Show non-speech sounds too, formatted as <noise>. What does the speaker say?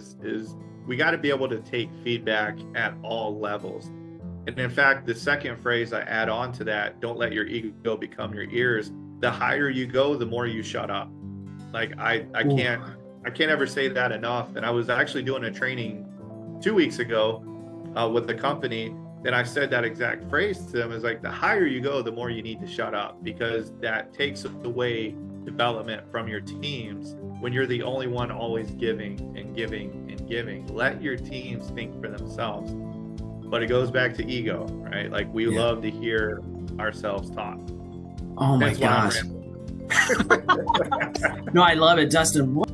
is, is we got to be able to take feedback at all levels. And in fact, the second phrase I add on to that, don't let your ego become your ears. The higher you go, the more you shut up. Like I, I can't, I can't ever say that enough. And I was actually doing a training two weeks ago uh, with the company and I said that exact phrase to them is like the higher you go, the more you need to shut up because that takes away development from your teams when you're the only one always giving and giving and giving. Let your teams think for themselves. But it goes back to ego, right? Like we yeah. love to hear ourselves talk. Oh my That's gosh. <laughs> no, I love it, Dustin. What